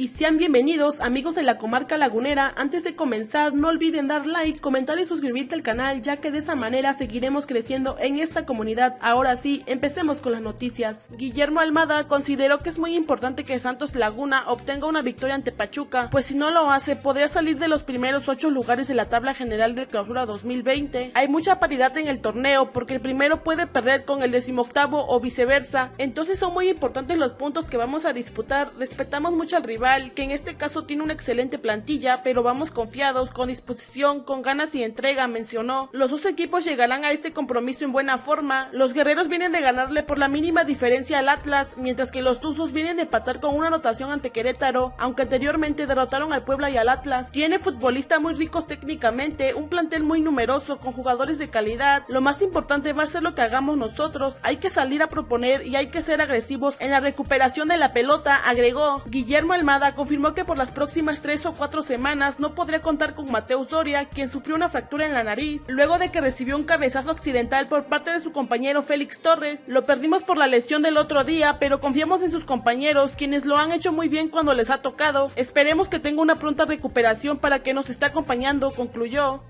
Y sean bienvenidos amigos de la comarca lagunera, antes de comenzar no olviden dar like, comentar y suscribirte al canal ya que de esa manera seguiremos creciendo en esta comunidad. Ahora sí, empecemos con las noticias. Guillermo Almada consideró que es muy importante que Santos Laguna obtenga una victoria ante Pachuca, pues si no lo hace podría salir de los primeros 8 lugares de la tabla general de clausura 2020. Hay mucha paridad en el torneo porque el primero puede perder con el decimoctavo o viceversa, entonces son muy importantes los puntos que vamos a disputar, respetamos mucho al rival que en este caso tiene una excelente plantilla, pero vamos confiados, con disposición, con ganas y entrega, mencionó. Los dos equipos llegarán a este compromiso en buena forma. Los guerreros vienen de ganarle por la mínima diferencia al Atlas, mientras que los Tuzos vienen de empatar con una anotación ante Querétaro, aunque anteriormente derrotaron al Puebla y al Atlas. Tiene futbolistas muy ricos técnicamente, un plantel muy numeroso, con jugadores de calidad. Lo más importante va a ser lo que hagamos nosotros. Hay que salir a proponer y hay que ser agresivos en la recuperación de la pelota, agregó. Guillermo Almada confirmó que por las próximas tres o cuatro semanas no podría contar con Mateus Doria, quien sufrió una fractura en la nariz, luego de que recibió un cabezazo accidental por parte de su compañero Félix Torres. Lo perdimos por la lesión del otro día, pero confiamos en sus compañeros, quienes lo han hecho muy bien cuando les ha tocado. Esperemos que tenga una pronta recuperación para que nos esté acompañando, concluyó.